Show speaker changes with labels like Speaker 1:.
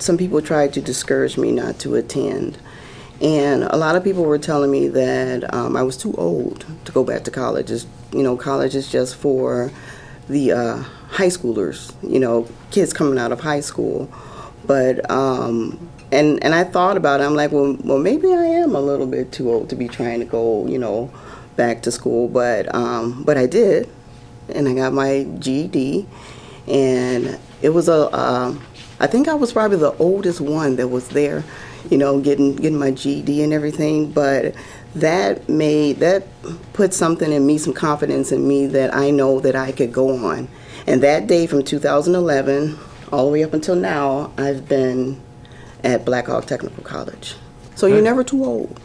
Speaker 1: some people tried to discourage me not to attend. And a lot of people were telling me that um, I was too old to go back to college. It's, you know, college is just for the uh, high schoolers, you know, kids coming out of high school. But, um, and, and I thought about it. I'm like, well, well, maybe I am a little bit too old to be trying to go, you know, back to school. But, um, but I did. And I got my GED. And it was a, uh, I think I was probably the oldest one that was there, you know, getting getting my GED and everything. But that made that put something in me, some confidence in me that I know that I could go on. And that day from 2011 all the way up until now, I've been at Blackhawk Technical College. So you're never too old.